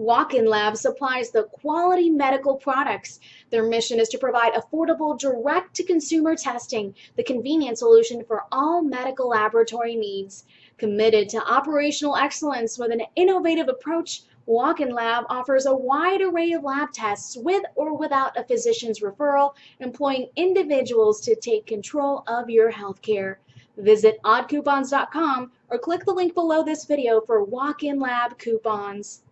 Walk-in Lab supplies the quality medical products. Their mission is to provide affordable direct-to-consumer testing, the convenient solution for all medical laboratory needs. Committed to operational excellence with an innovative approach, Walk-in Lab offers a wide array of lab tests with or without a physician's referral, employing individuals to take control of your healthcare. Visit oddcoupons.com or click the link below this video for Walk-in Lab coupons.